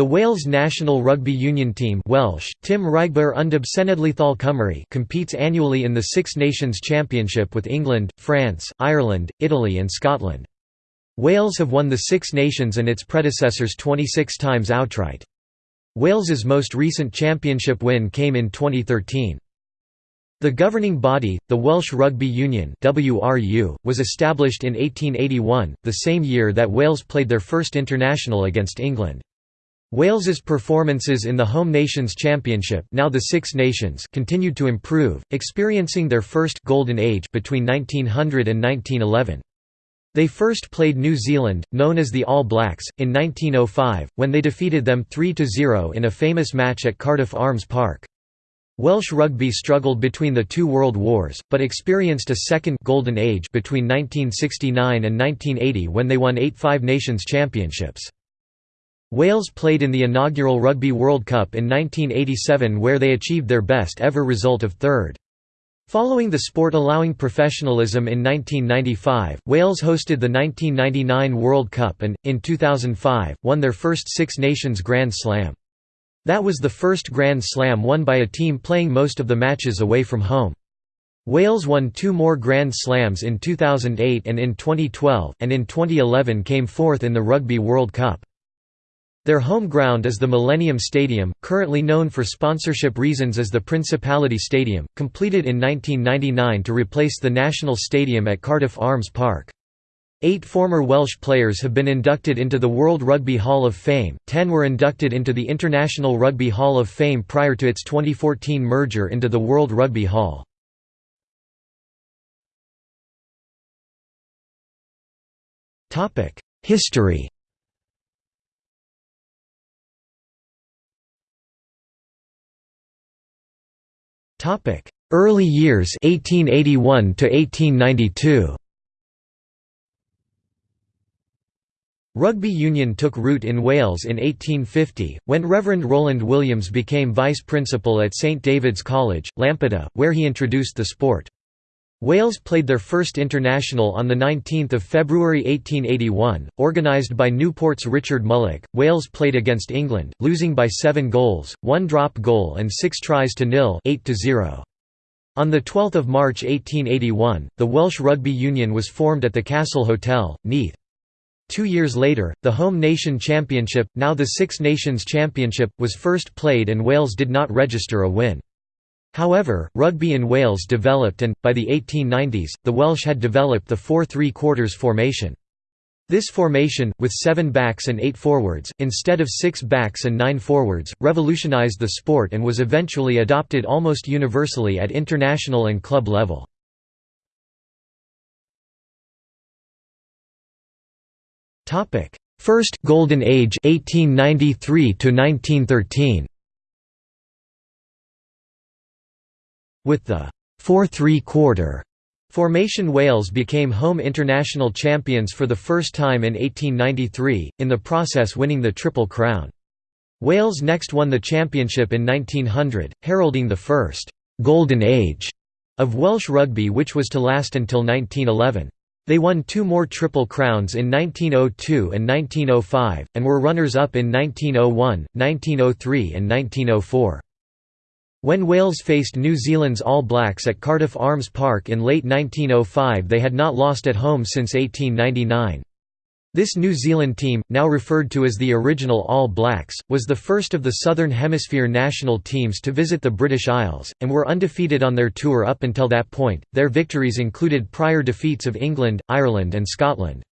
The Wales national rugby union team Welsh, Tim Cymru competes annually in the Six Nations Championship with England, France, Ireland, Italy and Scotland. Wales have won the Six Nations and its predecessors 26 times outright. Wales's most recent championship win came in 2013. The governing body, the Welsh Rugby Union (WRU), was established in 1881, the same year that Wales played their first international against England. Wales's performances in the Home Nations Championship now the Six Nations continued to improve, experiencing their first «golden age» between 1900 and 1911. They first played New Zealand, known as the All Blacks, in 1905, when they defeated them 3–0 in a famous match at Cardiff Arms Park. Welsh rugby struggled between the two world wars, but experienced a second «golden age» between 1969 and 1980 when they won eight Five Nations Championships. Wales played in the inaugural Rugby World Cup in 1987 where they achieved their best ever result of third. Following the sport allowing professionalism in 1995, Wales hosted the 1999 World Cup and, in 2005, won their first Six Nations Grand Slam. That was the first Grand Slam won by a team playing most of the matches away from home. Wales won two more Grand Slams in 2008 and in 2012, and in 2011 came fourth in the Rugby World Cup. Their home ground is the Millennium Stadium, currently known for sponsorship reasons as the Principality Stadium, completed in 1999 to replace the National Stadium at Cardiff Arms Park. Eight former Welsh players have been inducted into the World Rugby Hall of Fame, ten were inducted into the International Rugby Hall of Fame prior to its 2014 merger into the World Rugby Hall. History Topic: Early years 1881 to 1892. Rugby union took root in Wales in 1850, when Reverend Rowland Williams became vice principal at St David's College, Lampeter, where he introduced the sport. Wales played their first international on 19 February 1881, organised by Newport's Richard Mullock. Wales played against England, losing by seven goals, one drop goal and six tries to nil 8 -0. On 12 March 1881, the Welsh Rugby Union was formed at the Castle Hotel, Neath. Two years later, the Home Nation Championship, now the Six Nations Championship, was first played and Wales did not register a win. However, rugby in Wales developed and, by the 1890s, the Welsh had developed the 4-3 quarters formation. This formation, with seven backs and eight forwards, instead of six backs and nine forwards, revolutionised the sport and was eventually adopted almost universally at international and club level. First Golden Age 1893 to 1913. With the 4-3-quarter formation Wales became home international champions for the first time in 1893, in the process winning the Triple Crown. Wales next won the championship in 1900, heralding the first «golden age» of Welsh rugby which was to last until 1911. They won two more Triple Crowns in 1902 and 1905, and were runners-up in 1901, 1903 and 1904. When Wales faced New Zealand's All Blacks at Cardiff Arms Park in late 1905 they had not lost at home since 1899. This New Zealand team, now referred to as the original All Blacks, was the first of the Southern Hemisphere national teams to visit the British Isles, and were undefeated on their tour up until that point. Their victories included prior defeats of England, Ireland, and Scotland.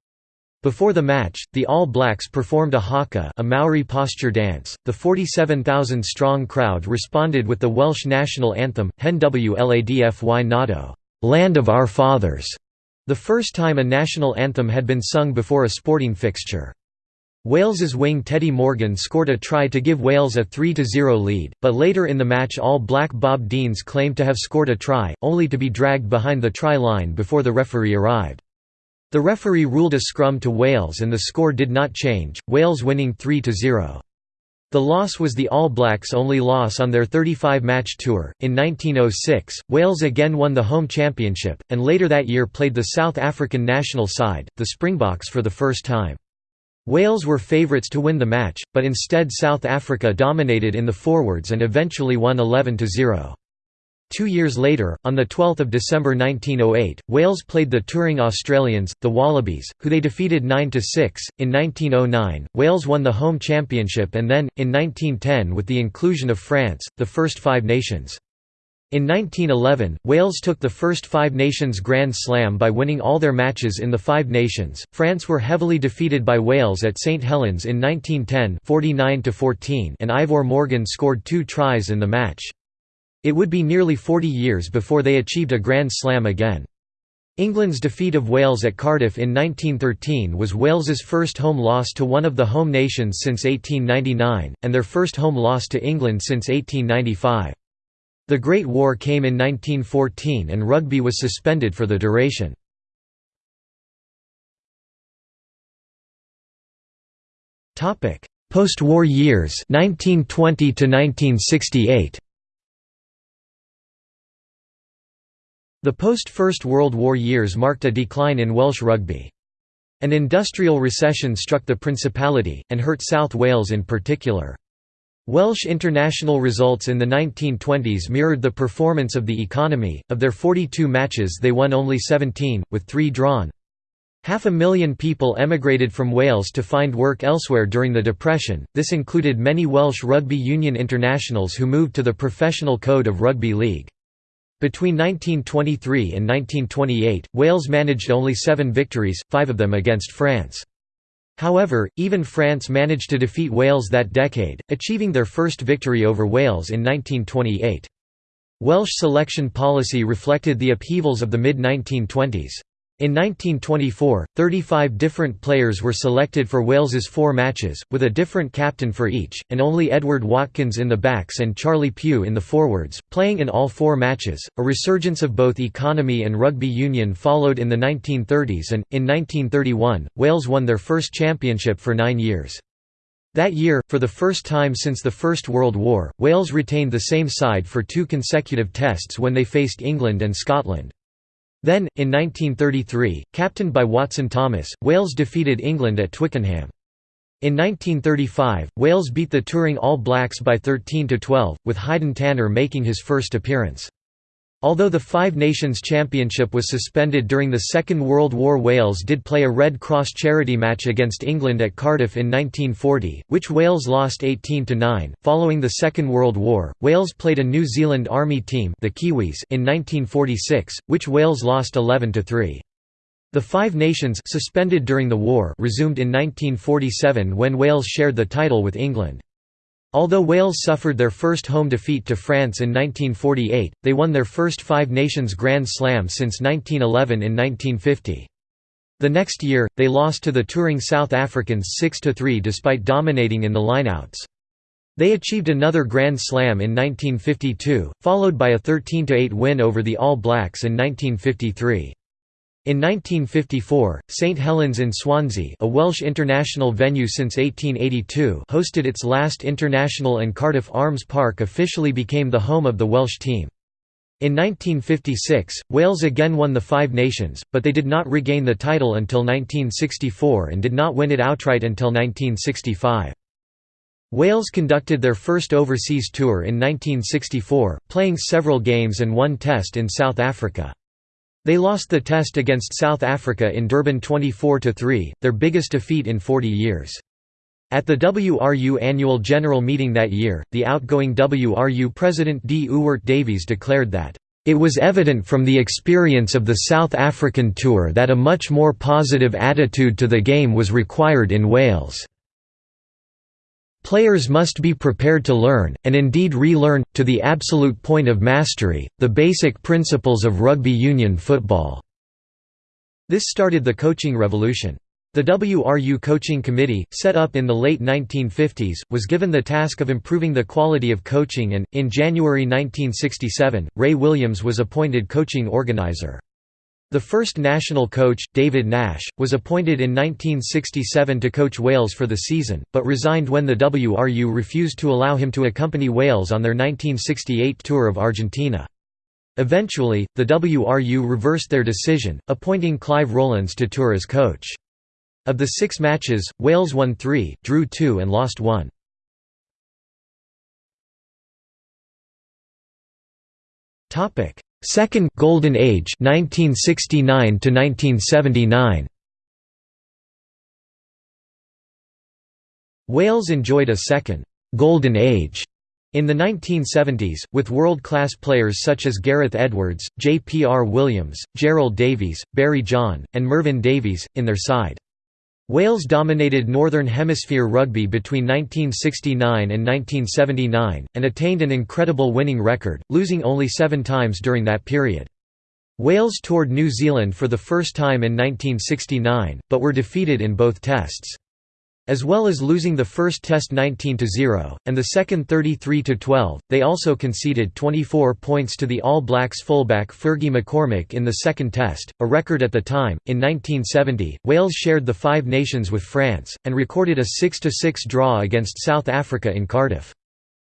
Before the match, the All Blacks performed a haka a Maori posture dance. The 47,000-strong crowd responded with the Welsh national anthem, Hen Wlad Fy Nhadau, Land of Our Fathers, the first time a national anthem had been sung before a sporting fixture. Wales's wing Teddy Morgan scored a try to give Wales a 3–0 lead, but later in the match All Black Bob Deans claimed to have scored a try, only to be dragged behind the try line before the referee arrived. The referee ruled a scrum to Wales and the score did not change, Wales winning 3–0. The loss was the All Blacks' only loss on their 35-match tour. In 1906, Wales again won the home championship, and later that year played the South African national side, the Springboks for the first time. Wales were favourites to win the match, but instead South Africa dominated in the forwards and eventually won 11–0. Two years later, on 12 December 1908, Wales played the touring Australians, the Wallabies, who they defeated 9–6. In 1909, Wales won the home championship and then, in 1910 with the inclusion of France, the first Five Nations. In 1911, Wales took the first Five Nations Grand Slam by winning all their matches in the Five Nations. France were heavily defeated by Wales at St Helens in 1910 49 and Ivor Morgan scored two tries in the match. It would be nearly 40 years before they achieved a Grand Slam again. England's defeat of Wales at Cardiff in 1913 was Wales's first home loss to one of the home nations since 1899, and their first home loss to England since 1895. The Great War came in 1914 and rugby was suspended for the duration. Post-war years 1920 to 1968. The post-First World War years marked a decline in Welsh rugby. An industrial recession struck the Principality, and hurt South Wales in particular. Welsh international results in the 1920s mirrored the performance of the economy, of their 42 matches they won only 17, with three drawn. Half a million people emigrated from Wales to find work elsewhere during the Depression, this included many Welsh rugby union internationals who moved to the Professional Code of Rugby League. Between 1923 and 1928, Wales managed only seven victories, five of them against France. However, even France managed to defeat Wales that decade, achieving their first victory over Wales in 1928. Welsh selection policy reflected the upheavals of the mid-1920s. In 1924, 35 different players were selected for Wales's four matches, with a different captain for each, and only Edward Watkins in the backs and Charlie Pugh in the forwards, playing in all four matches. A resurgence of both economy and rugby union followed in the 1930s, and, in 1931, Wales won their first championship for nine years. That year, for the first time since the First World War, Wales retained the same side for two consecutive tests when they faced England and Scotland. Then, in 1933, captained by Watcyn Thomas, Wales defeated England at Twickenham. In 1935, Wales beat the touring All Blacks by 13–12, with Haydn Tanner making his first appearance. Although the Five Nations Championship was suspended during the Second World War Wales did play a Red Cross charity match against England at Cardiff in 1940, which Wales lost 18–9. Following the Second World War, Wales played a New Zealand Army team the Kiwis in 1946, which Wales lost 11–3. The Five Nations suspended during the war resumed in 1947 when Wales shared the title with England. Although Wales suffered their first home defeat to France in 1948, they won their first Five Nations Grand Slam since 1911 in 1950. The next year, they lost to the touring South Africans 6–3 despite dominating in the lineouts. They achieved another Grand Slam in 1952, followed by a 13–8 win over the All Blacks in 1953. In 1954, St Helens in Swansea a Welsh international venue since 1882 hosted its last international and Cardiff Arms Park officially became the home of the Welsh team. In 1956, Wales again won the Five Nations, but they did not regain the title until 1964 and did not win it outright until 1965. Wales conducted their first overseas tour in 1964, playing several games and one test in South Africa. They lost the test against South Africa in Durban 24–3, their biggest defeat in 40 years. At the WRU annual general meeting that year, the outgoing WRU president D. Ewart Davies declared that, "...it was evident from the experience of the South African tour that a much more positive attitude to the game was required in Wales." Players must be prepared to learn, and indeed relearn, to the absolute point of mastery, the basic principles of rugby union football." This started the coaching revolution. The WRU Coaching Committee, set up in the late 1950s, was given the task of improving the quality of coaching and, in January 1967, Ray Williams was appointed coaching organizer. The first national coach, David Nash, was appointed in 1967 to coach Wales for the season, but resigned when the WRU refused to allow him to accompany Wales on their 1968 tour of Argentina. Eventually, the WRU reversed their decision, appointing Clive Rowlands to tour as coach. Of the six matches, Wales won three, drew two and lost one. Second Golden Age 1969 to 1979. Wales enjoyed a second «golden age» in the 1970s, with world-class players such as Gareth Edwards, J. P. R. Williams, Gerald Davies, Barry John, and Mervyn Davies, in their side. Wales dominated Northern Hemisphere rugby between 1969 and 1979, and attained an incredible winning record, losing only seven times during that period. Wales toured New Zealand for the first time in 1969, but were defeated in both tests. As well as losing the first test 19–0, and the second 33–12, they also conceded 24 points to the All Blacks fullback Fergie McCormick in the second test, a record at the time. In 1970, Wales shared the Five Nations with France, and recorded a 6–6 draw against South Africa in Cardiff.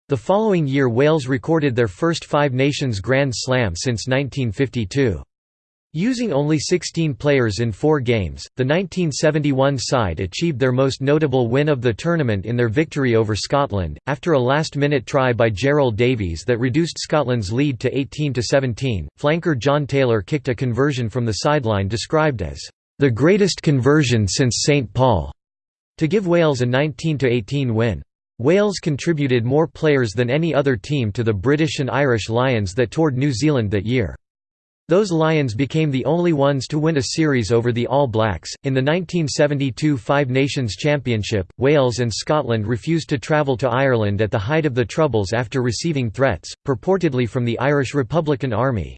The following year Wales recorded their first Five Nations Grand Slam since 1952. Using only 16 players in four games, the 1971 side achieved their most notable win of the tournament in their victory over Scotland, after a last-minute try by Gerald Davies that reduced Scotland's lead to 18–17. Flanker John Taylor kicked a conversion from the sideline described as, "...the greatest conversion since St Paul", to give Wales a 19–18 win. Wales contributed more players than any other team to the British and Irish Lions that toured New Zealand that year. Those Lions became the only ones to win a series over the All Blacks. In the 1972 Five Nations Championship, Wales and Scotland refused to travel to Ireland at the height of the Troubles after receiving threats, purportedly from the Irish Republican Army.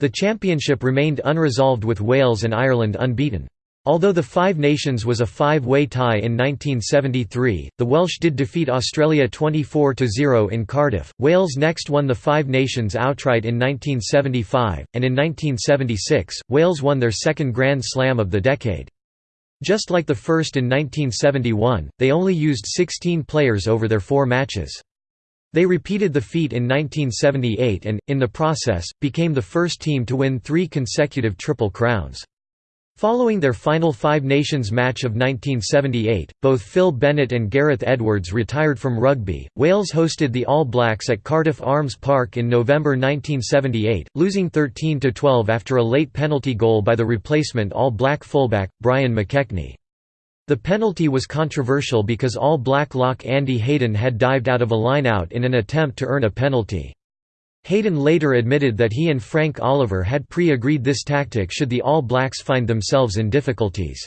The championship remained unresolved with Wales and Ireland unbeaten. Although the Five Nations was a five-way tie in 1973, the Welsh did defeat Australia 24–0 in Cardiff. Wales next won the Five Nations outright in 1975, and in 1976, Wales won their second Grand Slam of the decade. Just like the first in 1971, they only used 16 players over their four matches. They repeated the feat in 1978 and, in the process, became the first team to win three consecutive Triple Crowns. Following their final Five Nations match of 1978, both Phil Bennett and Gareth Edwards retired from rugby. Wales hosted the All Blacks at Cardiff Arms Park in November 1978, losing 13 12 after a late penalty goal by the replacement All Black fullback Brian McKechnie. The penalty was controversial because All Black lock Andy Hayden had dived out of a line-out in an attempt to earn a penalty. Hayden later admitted that he and Frank Oliver had pre-agreed this tactic should the All Blacks find themselves in difficulties.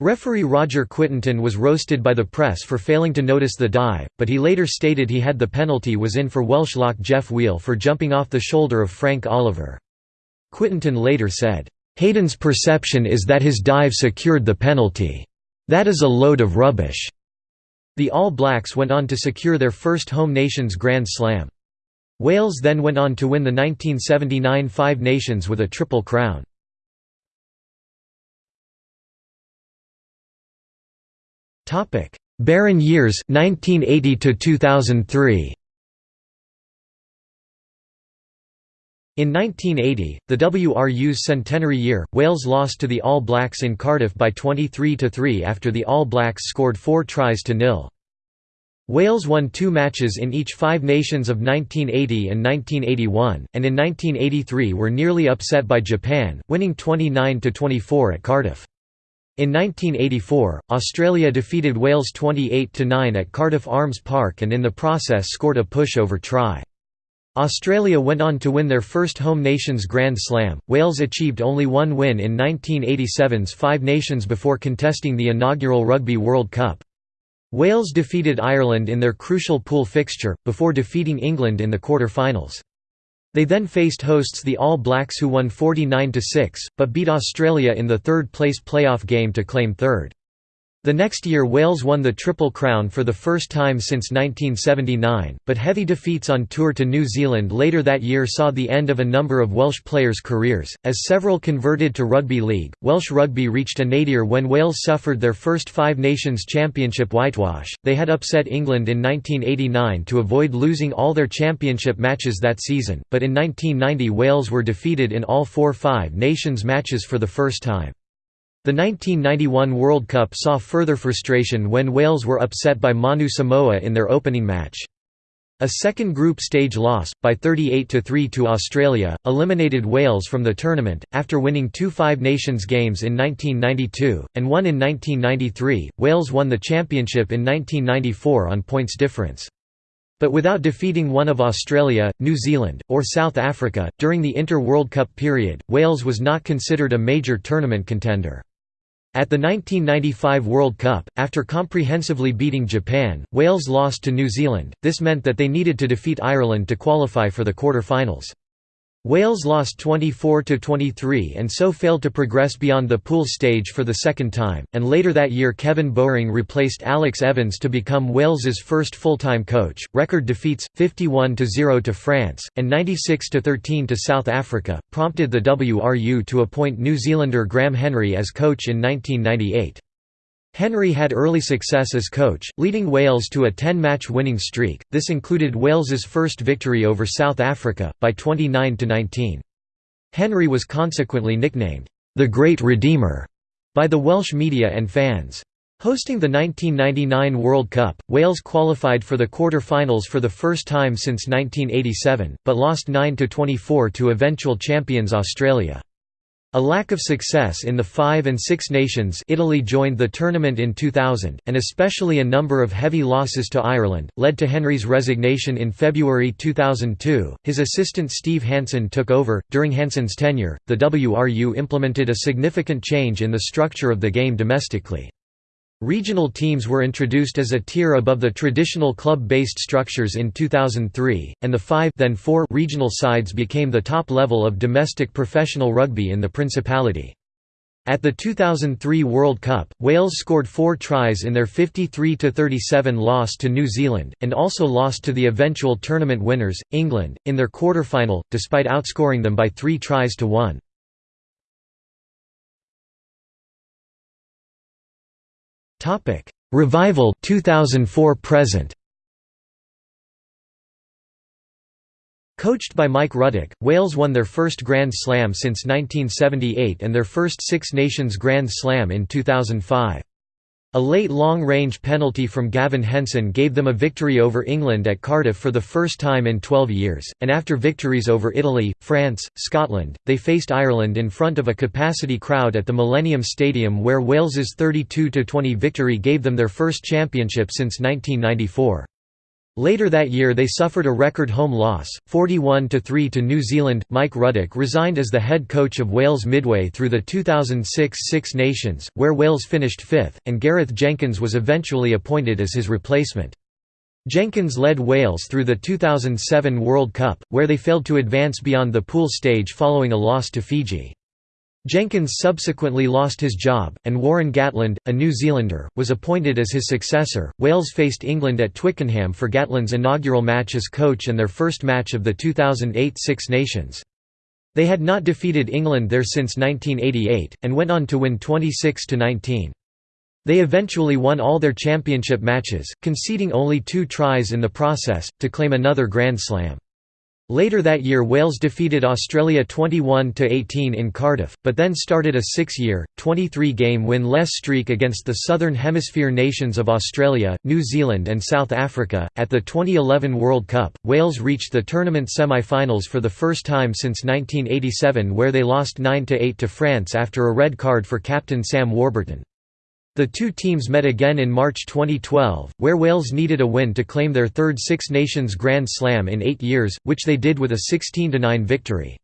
Referee Roger Quittenton was roasted by the press for failing to notice the dive, but he later stated he had the penalty was in for Welsh lock Geoff Wheel for jumping off the shoulder of Frank Oliver. Quittenton later said, "...Hayden's perception is that his dive secured the penalty. That is a load of rubbish." The All Blacks went on to secure their first home nations Grand Slam. Wales then went on to win the 1979 Five Nations with a Triple Crown. Barren years 1980 to 2003. In 1980, the WRU's centenary year, Wales lost to the All Blacks in Cardiff by 23–3 after the All Blacks scored four tries to nil. Wales won two matches in each Five Nations of 1980 and 1981, and in 1983 were nearly upset by Japan, winning 29–24 at Cardiff. In 1984, Australia defeated Wales 28–9 at Cardiff Arms Park and in the process scored a pushover try. Australia went on to win their first home nations Grand Slam. Wales achieved only one win in 1987's Five Nations before contesting the inaugural Rugby World Cup. Wales defeated Ireland in their crucial pool fixture, before defeating England in the quarter-finals. They then faced hosts the All Blacks who won 49–6, but beat Australia in the third-place playoff game to claim third. The next year Wales won the Triple Crown for the first time since 1979, but heavy defeats on tour to New Zealand later that year saw the end of a number of Welsh players' careers, as several converted to rugby league. Welsh rugby reached a nadir when Wales suffered their first Five Nations Championship whitewash. They had upset England in 1989 to avoid losing all their championship matches that season, but in 1990 Wales were defeated in all four Five Nations matches for the first time. The 1991 World Cup saw further frustration when Wales were upset by Manu Samoa in their opening match. A second group stage loss, by 38–3 to Australia, eliminated Wales from the tournament. After winning two Five Nations games in 1992, and one in 1993, Wales won the championship in 1994 on points difference. But without defeating one of Australia, New Zealand, or South Africa, during the Inter-World Cup period, Wales was not considered a major tournament contender. At the 1995 World Cup, after comprehensively beating Japan, Wales lost to New Zealand, this meant that they needed to defeat Ireland to qualify for the quarter-finals. Wales lost 24–23 and so failed to progress beyond the pool stage for the second time, and later that year Kevin Bowring replaced Alex Evans to become Wales's first full-time coach. Record defeats, 51–0 to France, and 96–13 to South Africa, prompted the WRU to appoint New Zealander Graham Henry as coach in 1998. Henry had early success as coach, leading Wales to a 10-match winning streak, this included Wales's first victory over South Africa, by 29–19. Henry was consequently nicknamed, "...the Great Redeemer", by the Welsh media and fans. Hosting the 1999 World Cup, Wales qualified for the quarter-finals for the first time since 1987, but lost 9–24 to eventual champions Australia. A lack of success in the Five and Six Nations Italy joined the tournament in 2000, and especially a number of heavy losses to Ireland, led to Henry's resignation in February 2002. His assistant Steve Hansen took over. During Hansen's tenure, the WRU implemented a significant change in the structure of the game domestically. Regional teams were introduced as a tier above the traditional club-based structures in 2003, and the five then four regional sides became the top level of domestic professional rugby in the Principality. At the 2003 World Cup, Wales scored four tries in their 53–37 loss to New Zealand, and also lost to the eventual tournament winners, England, in their quarter-final, despite outscoring them by three tries to one. Topic: Revival 2004 present. Coached by Mike Ruddock, Wales won their first Grand Slam since 1978 and their first Six Nations Grand Slam in 2005. A late long-range penalty from Gavin Henson gave them a victory over England at Cardiff for the first time in 12 years, and after victories over Italy, France, Scotland, they faced Ireland in front of a capacity crowd at the Millennium Stadium where Wales's 32–20 victory gave them their first championship since 1994. Later that year they suffered a record home loss, 41–3 to New Zealand. Mike Ruddock resigned as the head coach of Wales midway through the 2006 Six Nations, where Wales finished fifth, and Gareth Jenkins was eventually appointed as his replacement. Jenkins led Wales through the 2007 World Cup, where they failed to advance beyond the pool stage following a loss to Fiji. Jenkins subsequently lost his job, and Warren Gatland, a New Zealander, was appointed as his successor. Wales faced England at Twickenham for Gatland's inaugural match as coach and their first match of the 2008 Six Nations. They had not defeated England there since 1988, and went on to win 26–19. They eventually won all their championship matches, conceding only two tries in the process, to claim another Grand Slam. Later that year Wales defeated Australia 21–18 in Cardiff, but then started a six-year, 23-game win-less streak against the Southern Hemisphere nations of Australia, New Zealand and South Africa. At the 2011 World Cup, Wales reached the tournament semi-finals for the first time since 1987 where they lost 9–8 to France after a red card for captain Sam Warburton. The two teams met again in March 2012, where Wales needed a win to claim their third Six Nations Grand Slam in eight years, which they did with a 16–9 victory.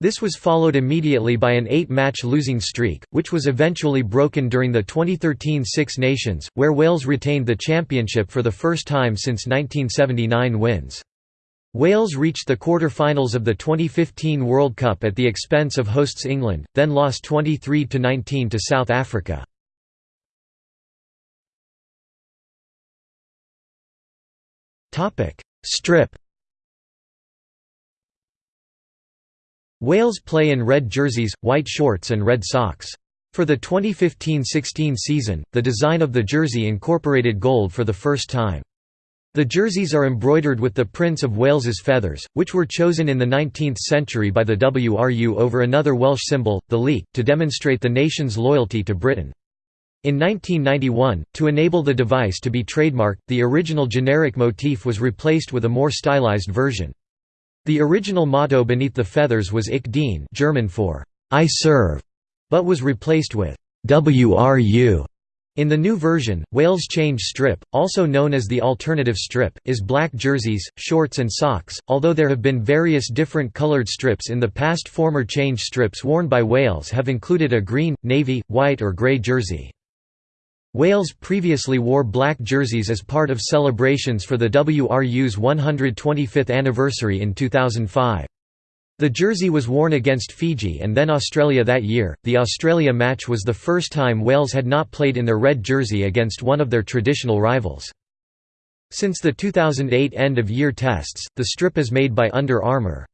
This was followed immediately by an eight-match losing streak, which was eventually broken during the 2013 Six Nations, where Wales retained the championship for the first time since 1979 wins. Wales reached the quarter-finals of the 2015 World Cup at the expense of hosts England, then lost 23–19 to South Africa. Strip Wales play in red jerseys, white shorts and red socks. For the 2015–16 season, the design of the jersey incorporated gold for the first time. The jerseys are embroidered with the Prince of Wales's feathers, which were chosen in the 19th century by the WRU over another Welsh symbol, the leek, to demonstrate the nation's loyalty to Britain. In 1991, to enable the device to be trademarked, the original generic motif was replaced with a more stylized version. The original motto beneath the feathers was Ich diene German for I serve, but was replaced with WRU in the new version, Wales change strip, also known as the alternative strip, is black jerseys, shorts and socks, although there have been various different coloured strips in the past former change strips worn by Wales have included a green, navy, white or grey jersey. Wales previously wore black jerseys as part of celebrations for the WRU's 125th anniversary in 2005. The jersey was worn against Fiji and then Australia that year. The Australia match was the first time Wales had not played in their red jersey against one of their traditional rivals. Since the 2008 end-of-year tests, the strip is made by Under Armour.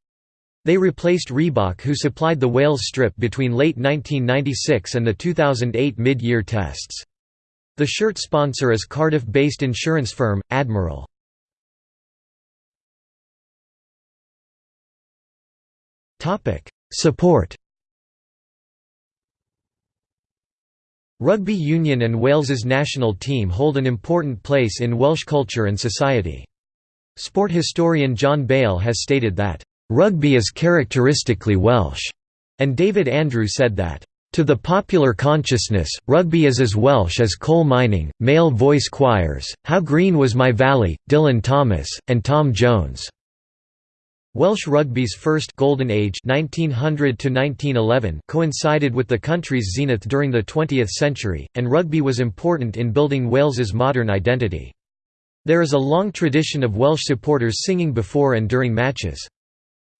They replaced Reebok who supplied the Wales strip between late 1996 and the 2008 mid-year tests. The shirt sponsor is Cardiff-based insurance firm, Admiral. Support Rugby union and Wales's national team hold an important place in Welsh culture and society. Sport historian John Bale has stated that, "...rugby is characteristically Welsh", and David Andrew said that, "...to the popular consciousness, rugby is as Welsh as coal mining, male voice choirs, How Green Was My Valley, Dylan Thomas, and Tom Jones." Welsh rugby's first golden age 1900 coincided with the country's zenith during the 20th century, and rugby was important in building Wales's modern identity. There is a long tradition of Welsh supporters singing before and during matches.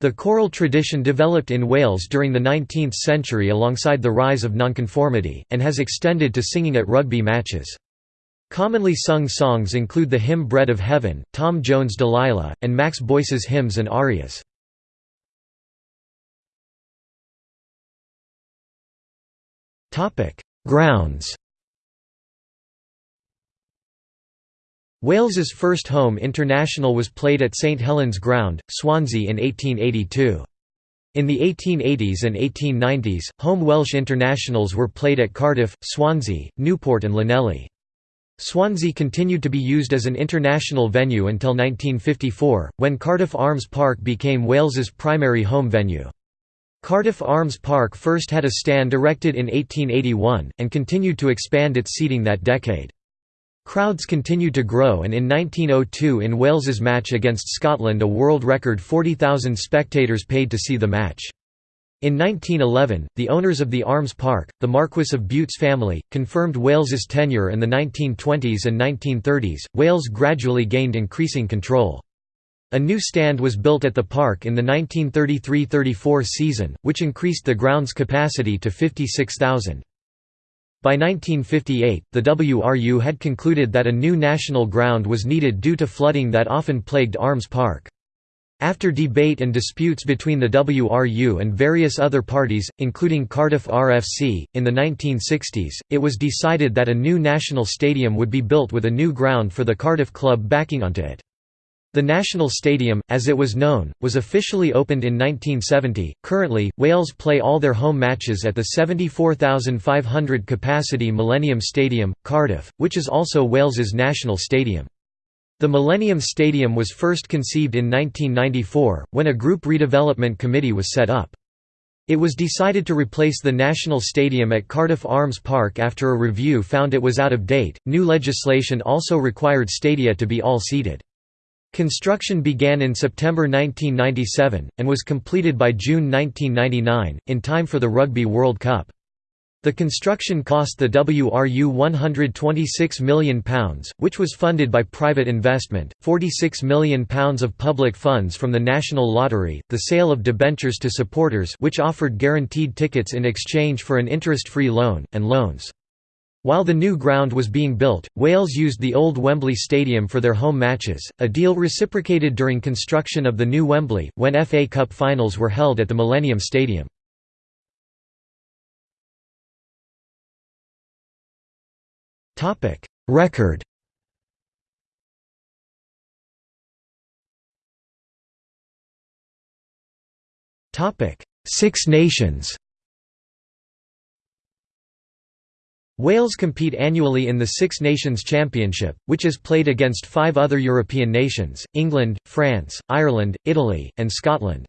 The choral tradition developed in Wales during the 19th century alongside the rise of nonconformity, and has extended to singing at rugby matches. Commonly sung songs include the hymn Bread of Heaven, Tom Jones' Delilah, and Max Boyce's hymns and arias. Grounds Wales's first home international was played at St Helens Ground, Swansea in 1882. In the 1880s and 1890s, home Welsh internationals were played at Cardiff, Swansea, Newport and Llanelli. Swansea continued to be used as an international venue until 1954, when Cardiff Arms Park became Wales's primary home venue. Cardiff Arms Park first had a stand erected in 1881, and continued to expand its seating that decade. Crowds continued to grow and in 1902 in Wales's match against Scotland a world record 40,000 spectators paid to see the match. In 1911, the owners of the Arms Park, the Marquess of Bute's family, confirmed Wales's tenure in the 1920s and 1930s, Wales gradually gained increasing control. A new stand was built at the park in the 1933–34 season, which increased the ground's capacity to 56,000. By 1958, the WRU had concluded that a new national ground was needed due to flooding that often plagued Arms Park. After debate and disputes between the WRU and various other parties, including Cardiff RFC, in the 1960s, it was decided that a new national stadium would be built with a new ground for the Cardiff club backing onto it. The National Stadium, as it was known, was officially opened in 1970. Currently, Wales play all their home matches at the 74,500 capacity Millennium Stadium, Cardiff, which is also Wales's national stadium. The Millennium Stadium was first conceived in 1994, when a group redevelopment committee was set up. It was decided to replace the National Stadium at Cardiff Arms Park after a review found it was out of date. New legislation also required stadia to be all seated. Construction began in September 1997, and was completed by June 1999, in time for the Rugby World Cup. The construction cost the WRU £126 million, which was funded by private investment, £46 million of public funds from the National Lottery, the sale of debentures to supporters which offered guaranteed tickets in exchange for an interest-free loan, and loans. While the new ground was being built, Wales used the old Wembley Stadium for their home matches, a deal reciprocated during construction of the new Wembley, when FA Cup finals were held at the Millennium Stadium. Record Six Nations Wales compete annually in the Six Nations Championship, which is played against five other European nations, England, France, Ireland, Italy, and Scotland.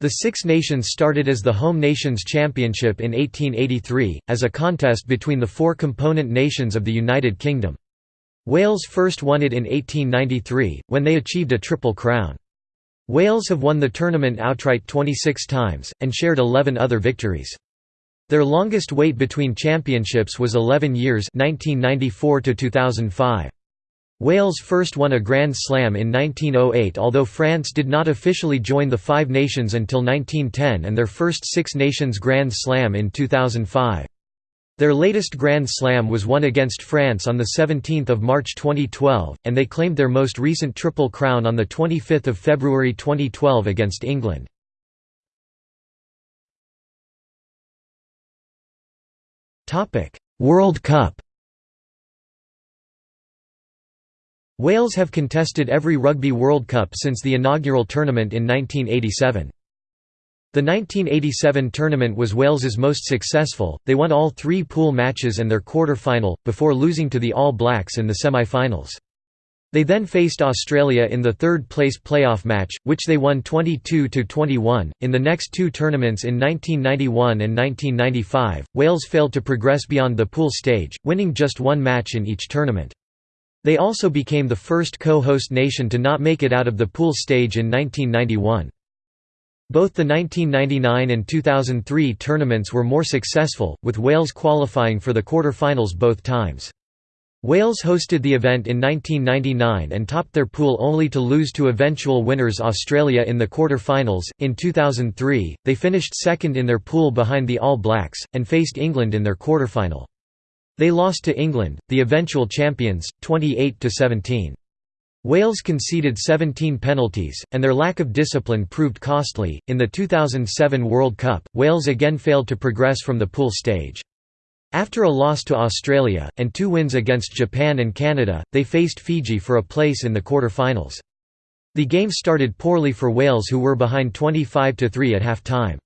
The Six Nations started as the Home Nations Championship in 1883, as a contest between the four component nations of the United Kingdom. Wales first won it in 1893, when they achieved a triple crown. Wales have won the tournament outright 26 times, and shared 11 other victories. Their longest wait between championships was 11 years 1994 2005. Wales first won a Grand Slam in 1908 although France did not officially join the Five Nations until 1910 and their first Six Nations Grand Slam in 2005. Their latest Grand Slam was won against France on 17 March 2012, and they claimed their most recent Triple Crown on 25 February 2012 against England. Topic: World Cup. Wales have contested every Rugby World Cup since the inaugural tournament in 1987. The 1987 tournament was Wales's most successful, they won all three pool matches and their quarter-final, before losing to the All Blacks in the semi-finals. They then faced Australia in the third-place playoff match, which they won 22–21. In the next two tournaments in 1991 and 1995, Wales failed to progress beyond the pool stage, winning just one match in each tournament. They also became the first co-host nation to not make it out of the pool stage in 1991. Both the 1999 and 2003 tournaments were more successful, with Wales qualifying for the quarter-finals both times. Wales hosted the event in 1999 and topped their pool only to lose to eventual winners Australia in the quarter-finals. In 2003, they finished second in their pool behind the All Blacks, and faced England in their quarter-final. They lost to England, the eventual champions, 28 to 17. Wales conceded 17 penalties, and their lack of discipline proved costly. In the 2007 World Cup, Wales again failed to progress from the pool stage. After a loss to Australia, and two wins against Japan and Canada, they faced Fiji for a place in the quarter-finals. The game started poorly for Wales who were behind 25–3 at half-time.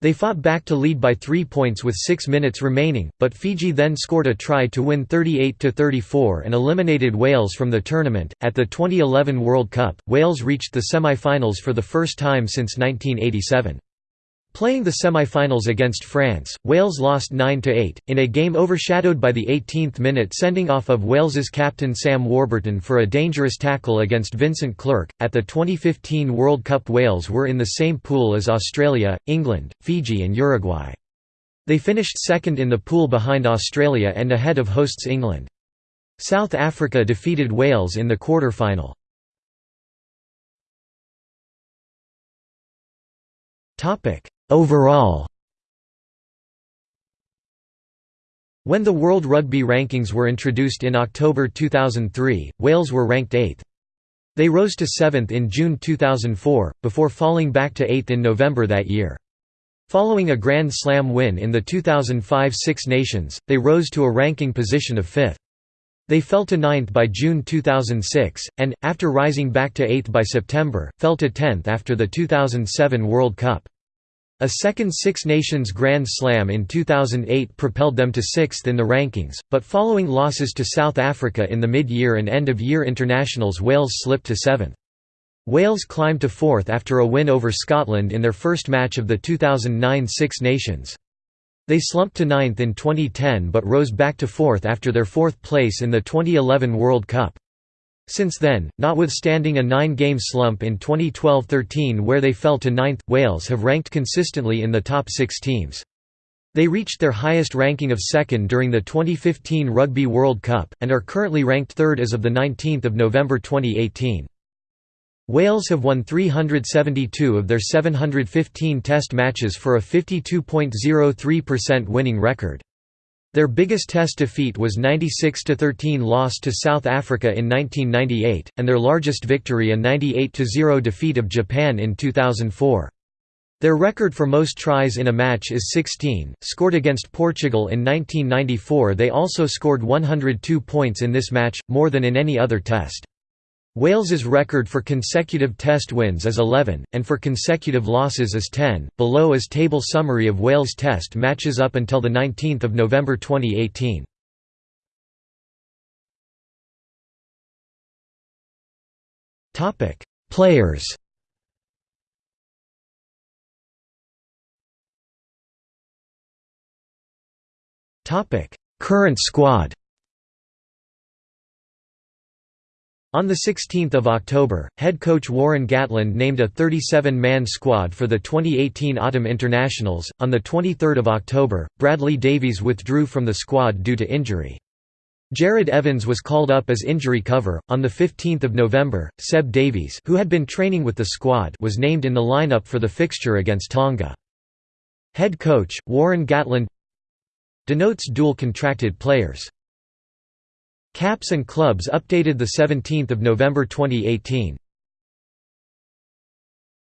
They fought back to lead by three points with six minutes remaining, but Fiji then scored a try to win 38–34 and eliminated Wales from the tournament. At the 2011 World Cup, Wales reached the semi-finals for the first time since 1987. Playing the semi-finals against France, Wales lost 9–8, in a game overshadowed by the 18th minute sending off of Wales's captain Sam Warburton for a dangerous tackle against Vincent Clerc. At the 2015 World Cup Wales were in the same pool as Australia, England, Fiji and Uruguay. They finished second in the pool behind Australia and ahead of hosts England. South Africa defeated Wales in the quarter-final. Topic Overall When the World Rugby Rankings were introduced in October 2003, Wales were ranked 8th. They rose to 7th in June 2004, before falling back to 8th in November that year. Following a Grand Slam win in the 2005 Six Nations, they rose to a ranking position of 5th. They fell to 9th by June 2006, and, after rising back to 8th by September, fell to 10th after the 2007 World Cup. A second Six Nations Grand Slam in 2008 propelled them to sixth in the rankings, but following losses to South Africa in the mid-year and end-of-year internationals Wales slipped to seventh. Wales climbed to fourth after a win over Scotland in their first match of the 2009 Six Nations. They slumped to ninth in 2010 but rose back to fourth after their fourth place in the 2011 World Cup. Since then, notwithstanding a nine-game slump in 2012–13 where they fell to ninth, Wales have ranked consistently in the top six teams. They reached their highest ranking of second during the 2015 Rugby World Cup, and are currently ranked third as of 19 November 2018. Wales have won 372 of their 715 test matches for a 52.03% winning record. Their biggest test defeat was 96–13 loss to South Africa in 1998, and their largest victory a 98–0 defeat of Japan in 2004. Their record for most tries in a match is 16, scored against Portugal in 1994 they also scored 102 points in this match, more than in any other test. Wales's record for consecutive Test wins is 11, and for consecutive losses is 10. Below is table summary of Wales Test matches up until the 19th of November 2018. Topic: Players. Current squad. On 16 October, head coach Warren Gatland named a 37-man squad for the 2018 Autumn Internationals. On 23 October, Bradley Davies withdrew from the squad due to injury. Jarrod Evans was called up as injury cover. On 15 November, Seb Davies who had been training with the squad was named in the lineup for the fixture against Tonga. Head coach, Warren Gatland Denotes dual contracted players Caps and clubs updated 17 November 2018